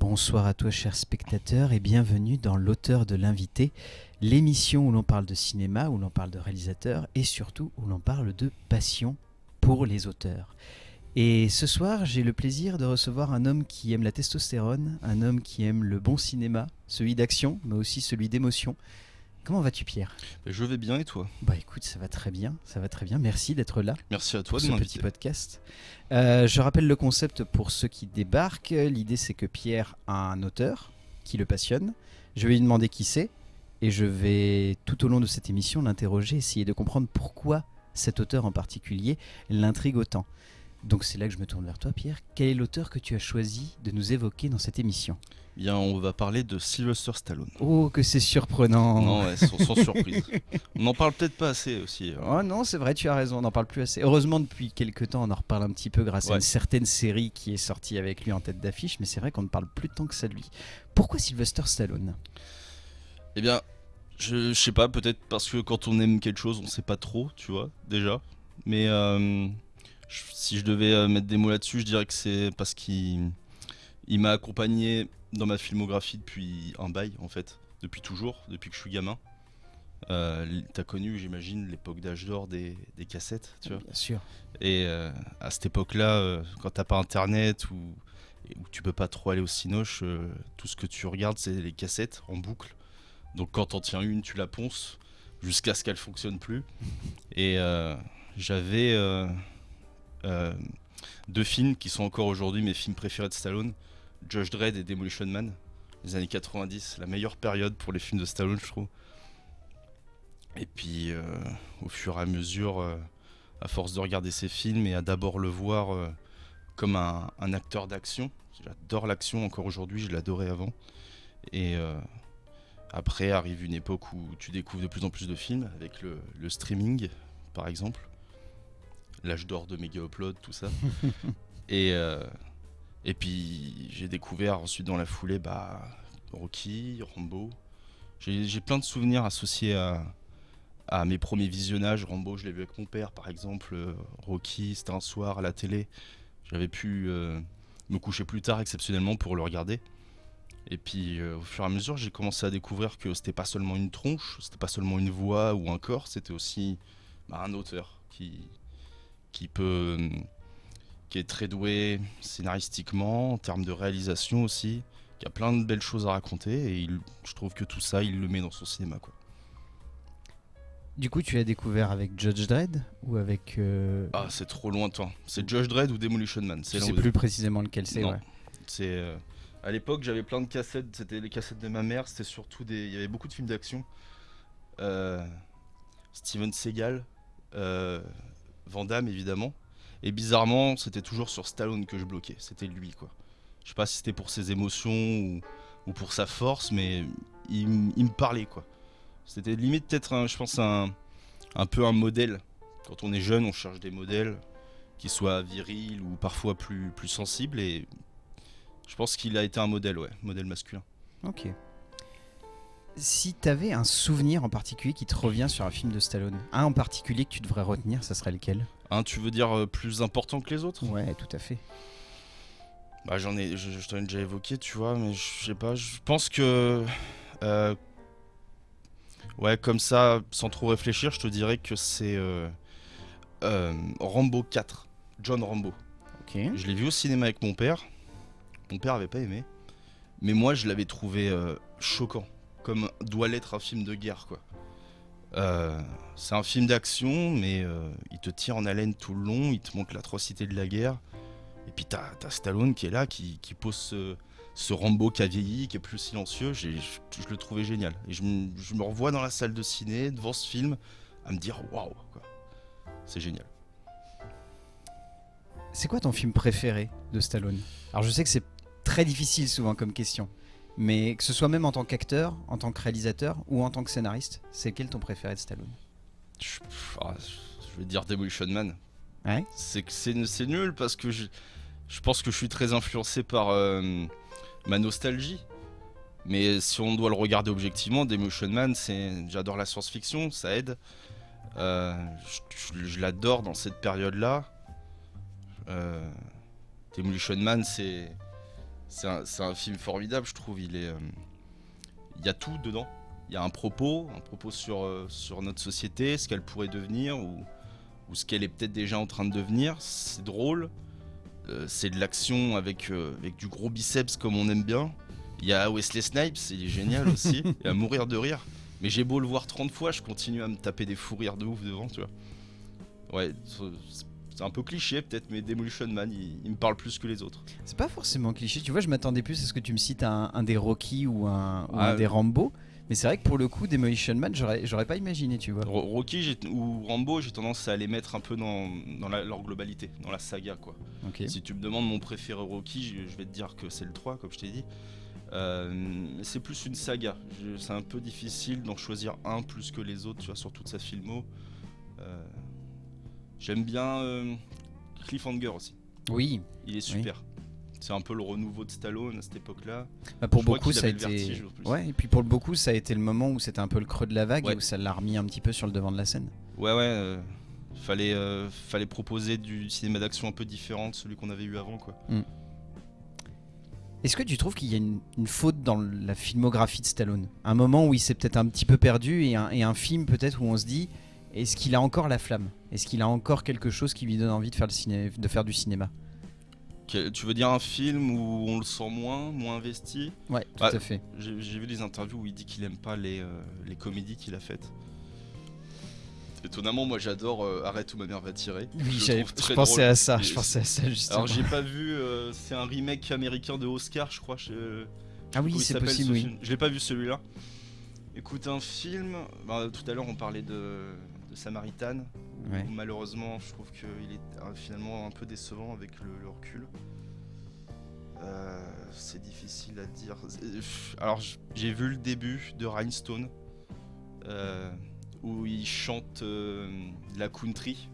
Bonsoir à toi, chers spectateurs, et bienvenue dans L'auteur de l'invité, l'émission où l'on parle de cinéma, où l'on parle de réalisateurs et surtout où l'on parle de passion pour les auteurs. Et ce soir, j'ai le plaisir de recevoir un homme qui aime la testostérone, un homme qui aime le bon cinéma, celui d'action, mais aussi celui d'émotion. Comment vas-tu, Pierre? Je vais bien et toi? Bah écoute, ça va très bien, ça va très bien. Merci d'être là. Merci à toi pour de ce petit podcast. Euh, je rappelle le concept pour ceux qui débarquent. L'idée, c'est que Pierre a un auteur qui le passionne. Je vais lui demander qui c'est et je vais tout au long de cette émission l'interroger, essayer de comprendre pourquoi cet auteur en particulier l'intrigue autant. Donc c'est là que je me tourne vers toi, Pierre. Quel est l'auteur que tu as choisi de nous évoquer dans cette émission? Bien, on va parler de Sylvester Stallone. Oh, que c'est surprenant Non, ouais, sans, sans surprise. On n'en parle peut-être pas assez aussi. hein. Oh non, c'est vrai, tu as raison, on n'en parle plus assez. Heureusement, depuis quelques temps, on en reparle un petit peu grâce à une certaine série qui est sortie avec lui en tête d'affiche, mais c'est vrai qu'on ne parle plus tant que ça de lui. Pourquoi Sylvester Stallone? Eh bien, je, je sais pas, peut-être parce que quand on aime quelque chose, on sait pas trop, tu vois, déjà. Mais euh, je- si je devais euh, mettre des mots là-dessus, je dirais que c'est parce qu'il il m'a accompagné dans ma filmographie depuis un bail, en fait. Depuis toujours, depuis que je suis gamin. Euh, T'as connu, j'imagine, l'époque d'âge d'or des, des cassettes, tu vois. Bien sûr. Et euh, à cette époque-là, euh, quand t'as pas internet ou où tu peux pas trop aller au cinoche, euh, tout ce que tu regardes, c'est les cassettes en boucle. Donc quand t'en tiens une, tu la ponces jusqu'à ce qu'elle fonctionne plus. Et euh, j'avais deux films qui sont encore aujourd'hui mes films préférés de Stallone Judge Dredd et Demolition Man. Les années 90, la meilleure période pour les films de Stallone, je trouve. Et puis, euh, au fur et à mesure, euh, à force de regarder ces films et à d'abord le voir euh, comme un, un acteur d'action. J'adore l'action encore aujourd'hui, je l'adorais avant. Et après arrive une époque où tu découvres de plus en plus de films avec le, le streaming, par exemple. L'âge d'or de Mega Upload, tout ça. et, euh, et puis j'ai découvert ensuite dans la foulée bah, Rocky, Rambo. J'ai plein de souvenirs associés à, à mes premiers visionnages. Rambo, je l'ai vu avec mon père, par exemple. Euh, Rocky, c'était un soir à la télé. J'avais pu euh, me coucher plus tard exceptionnellement pour le regarder. Et puis, euh, au fur et à mesure, j'ai commencé à découvrir que c'était pas seulement une tronche, c'était pas seulement une voix ou un corps, c'était aussi bah, un auteur qui, peut. Qui est très doué scénaristiquement, en termes de réalisation aussi, qui a plein de belles choses à raconter. Et il- je trouve que tout ça, il le met dans son cinéma. Quoi. Du coup, tu l'as découvert avec Judge Dredd ou avec. euh, Ah, c'est trop lointain. C'est Judge Dredd ou Demolition Man. C'est sais plus précisément lequel c'est. Ouais. C'est euh, à l'époque j'avais plein de cassettes. C'était les cassettes de ma mère. C'était surtout des. Il y avait beaucoup de films d'action. Euh, Steven Seagal, Van Damme évidemment. Et bizarrement, c'était toujours sur Stallone que je bloquais. C'était lui quoi. Je sais pas si c'était pour ses émotions ou, ou pour sa force, mais il, il me parlait quoi. C'était limite peut-être, je pense, un, un peu un modèle. Quand on est jeune, on cherche des modèles qui soient virils ou parfois plus, plus sensibles. Et je pense qu'il a été un modèle, ouais, modèle masculin. Ok. Si t'avais un souvenir en particulier qui te revient sur un film de Stallone, un en particulier que tu devrais retenir, ça serait lequel? Hein, tu veux dire euh, plus important que les autres? Ouais, tout à fait. Bah j'en ai, je, je t'en ai déjà évoqué, tu vois, mais je sais pas, je pense que... euh, ouais, comme ça, sans trop réfléchir, je te dirais que c'est euh, Rambo 4, John Rambo. Ok. Je l'ai vu au cinéma avec mon père. Mon père avait pas aimé. Mais moi, je l'avais trouvé choquant. Comme doit l'être un film de guerre, quoi. Euh, c'est un film d'action, mais euh, il te tire en haleine tout le long. Il te montre l'atrocité de la guerre. Et puis t'as as Stallone qui est là, qui, pose ce, Rambo qui a vieilli, qui est plus silencieux. Je, le trouvais génial. Et je, je me revois dans la salle de ciné, devant ce film, à me dire waouh. C'est génial. C'est quoi ton film préféré de Stallone? Alors je sais que c'est très difficile souvent comme question, mais que ce soit même en tant qu'acteur, en tant que réalisateur ou en tant que scénariste, c'est quel ton préféré de Stallone? Je, ah, je vais dire Demolition Man. Ouais. C'est que c'est c'est nul parce que je, je pense que je suis très influencé par euh, ma nostalgie. Mais si on doit le regarder objectivement, Demolition Man, c'est j'adore la science-fiction, ça aide. Euh, je l'adore dans cette période-là. Euh, Demolition Man, c'est C'est un, film formidable, je trouve. Il est, euh, il y a tout dedans. Il y a un propos, un propos sur, euh, sur notre société, ce qu'elle pourrait devenir ou, ou ce qu'elle est peut-être déjà en train de devenir. C'est drôle. Euh, c'est de l'action avec, avec du gros biceps comme on aime bien. Il y a Wesley Snipes, il est génial aussi. et à mourir de rire. Mais j'ai beau le voir 30 fois, je continue à me taper des fous rires de ouf devant, tu vois. Ouais, c'est- c'est un peu cliché peut-être, mais Demolition Man, il, il me parle plus que les autres. C'est pas forcément cliché. Tu vois, je m'attendais plus à ce que tu me cites un, un des Rocky ou un, ou Ah, un des euh. Rambo. Mais c'est vrai que pour le coup, Demolition Man, j'aurais pas imaginé, tu vois. Ro- Rocky ou Rambo, j'ai tendance à les mettre un peu dans, dans la- leur globalité, dans la saga quoi. Si tu me demandes mon préféré Rocky, je, je vais te dire que c'est le 3, comme je t'ai dit. Euh, c'est plus une saga. C'est un peu difficile d'en choisir un plus que les autres, tu vois, sur toute sa filmo. Euh, J'aime bien euh, Cliffhanger aussi. Oui, Il est super. C'est un peu le renouveau de Stallone à cette époque-là. bah, pour Je beaucoup, ça a été. vertige. Ouais, et puis pour beaucoup, ça a été le moment où c'était un peu le creux de la vague Ouais. et où ça l'a remis un petit peu sur le devant de la scène. Ouais, ouais. euh, fallait, euh, fallait proposer du cinéma d'action un peu différent de celui qu'on avait eu avant, quoi. Est-ce que tu trouves qu'il y a une, une faute dans la filmographie de Stallone? Un moment où il s'est peut-être un petit peu perdu et un, et un film peut-être où on se dit est-ce qu'il a encore la flamme? Est-ce qu'il a encore quelque chose qui lui donne envie de faire, le ciné- de faire du cinéma? Tu veux dire un film où on le sent moins, moins investi? Ouais, tout Ouais. à fait. J'ai vu des interviews où il dit qu'il aime pas les, euh, les comédies qu'il a faites. Étonnamment, moi j'adore euh, Arrête où ma mère va tirer. Oui, Je je très pensais drôle. à ça, Et je pensais à ça justement. Alors j'ai pas vu, euh, c'est un remake américain de Oscar, je crois. je- ah oui, c'est possible, ce oui. film? Je l'ai pas vu celui-là. Écoute, un film. bah, tout à l'heure on parlait de, de Samaritan. où. Malheureusement, je trouve qu'il est euh, finalement un peu décevant avec le, le recul. Euh, c'est difficile à dire. Alors j'ai vu le début de Rhinestone. euh, où il chante euh, la country.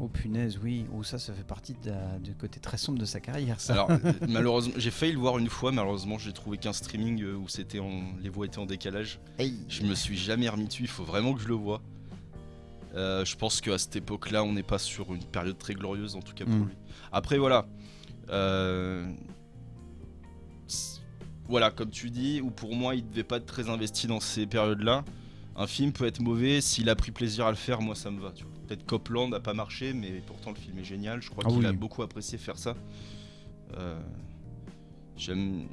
Oh punaise, oui. Oh ça, ça fait partie du côté très sombre de sa carrière, ça. Alors, euh, malheureusement, j'ai failli le voir une fois, malheureusement, j'ai trouvé qu'un streaming où c'était en... les voix étaient en décalage. Hey. Je me suis jamais remis dessus, il faut vraiment que je le vois. Euh, je pense qu'à cette époque-là, on n'est pas sur une période très glorieuse, en tout cas pour Mm. lui. Après, voilà. Euh, Voilà, comme tu dis, ou pour moi, il devait pas être très investi dans ces périodes-là. Un film peut être mauvais, s'il a pris plaisir à le faire, moi ça me va. Peut-être Copland n'a pas marché, mais pourtant le film est génial. Je crois Ah qu'il oui. a beaucoup apprécié faire ça. Euh, J'aime.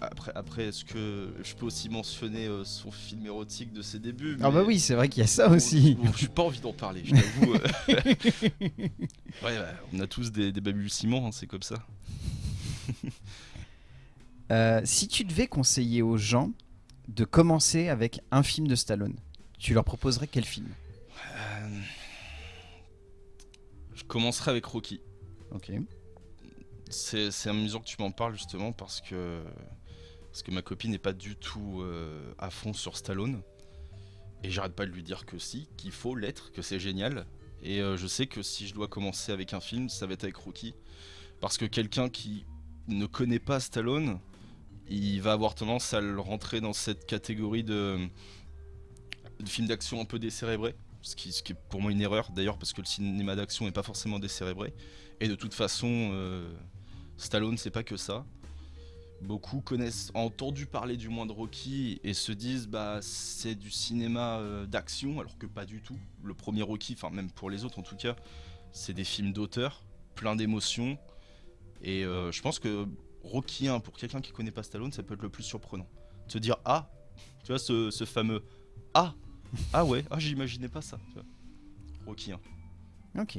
Après, après est-ce que je peux aussi mentionner euh, son film érotique de ses débuts Ah bah oui, c'est vrai qu'il y a ça aussi. Bon, J'ai pas envie d'en parler, je t'avoue. ouais, bah, on a tous des, des balbutiements, hein, c'est comme ça. Euh, si tu devais conseiller aux gens de commencer avec un film de Stallone, tu leur proposerais quel film? Euh, Je commencerai avec Rocky. Ok. C'est amusant que tu m'en parles justement parce que, parce que ma copine n'est pas du tout euh, à fond sur Stallone. Et j'arrête pas de lui dire que si, qu'il faut l'être, que c'est génial. Et euh, je sais que si je dois commencer avec un film, ça va être avec Rocky. Parce que quelqu'un qui ne connaît pas Stallone, il va avoir tendance à le rentrer dans cette catégorie de, de film d'action un peu décérébré. Ce qui, est pour moi une erreur d'ailleurs, parce que le cinéma d'action n'est pas forcément décérébré. Et de toute façon, euh, Stallone, c'est pas que ça. Beaucoup connaissent, ont entendu parler du moins de Rocky et se disent bah c'est du cinéma euh, d'action, alors que pas du tout. Le premier Rocky, enfin même pour les autres en tout cas, c'est des films d'auteur, plein d'émotions. Et euh, je pense que Rocky 1, pour quelqu'un qui connaît pas Stallone, ça peut être le plus surprenant. Se dire ah, tu vois ce, ce fameux ah, ah ouais, ah j'imaginais pas ça. tu vois. Rocky 1. Ok.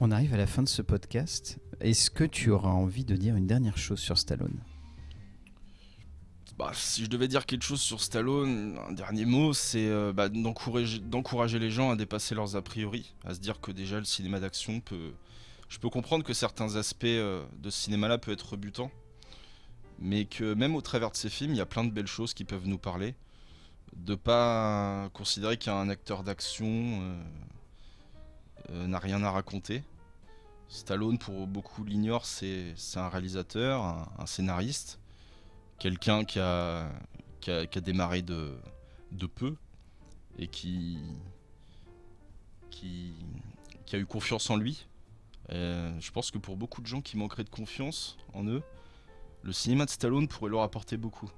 On arrive à la fin de ce podcast. Est-ce que tu auras envie de dire une dernière chose sur Stallone? Bah, si je devais dire quelque chose sur Stallone, un dernier mot, c'est euh, bah, d'encourager les gens à dépasser leurs a priori, à se dire que déjà le cinéma d'action peut. Je peux comprendre que certains aspects euh, de ce cinéma-là peuvent être rebutants, mais que même au travers de ces films, il y a plein de belles choses qui peuvent nous parler. De pas considérer qu'un acteur d'action euh, n'a rien à raconter. Stallone, pour beaucoup l'ignorent, c'est un réalisateur, un- scénariste quelqu'un qui a, démarré de, peu et qui a eu confiance en lui. Euh, je pense que pour beaucoup de gens qui manqueraient de confiance en eux, le cinéma de Stallone pourrait leur apporter beaucoup.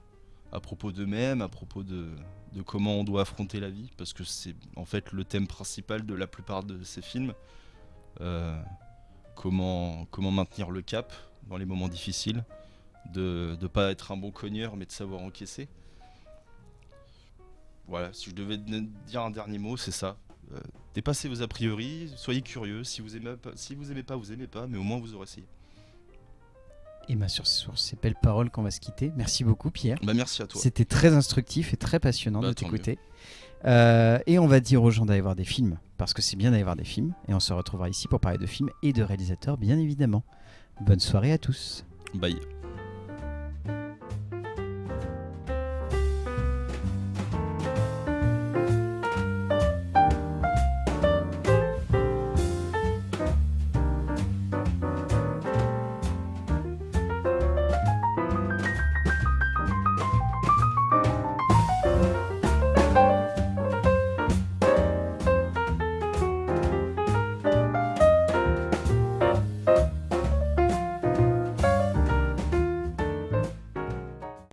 À propos d'eux-mêmes, à propos de, de comment on doit affronter la vie, parce que c'est en fait le thème principal de la plupart de ces films. Euh, comment, maintenir le cap dans les moments difficiles, de ne pas être un bon cogneur, mais de savoir encaisser. Voilà, si je devais dire un dernier mot, c'est ça. Euh, dépassez vos a priori, soyez curieux. Si vous aimez pas, si vous aimez pas, vous aimez pas, mais au moins vous aurez essayé. Et bien sur, sur, ces belles paroles qu'on va se quitter. Merci beaucoup Pierre. Bah merci à toi. C'était très instructif et très passionnant Bah, de t'écouter. Euh, et on va dire aux gens d'aller voir des films, parce que c'est bien d'aller voir des films. Et on se retrouvera ici pour parler de films et de réalisateurs, bien évidemment. Bonne soirée à tous. Bye.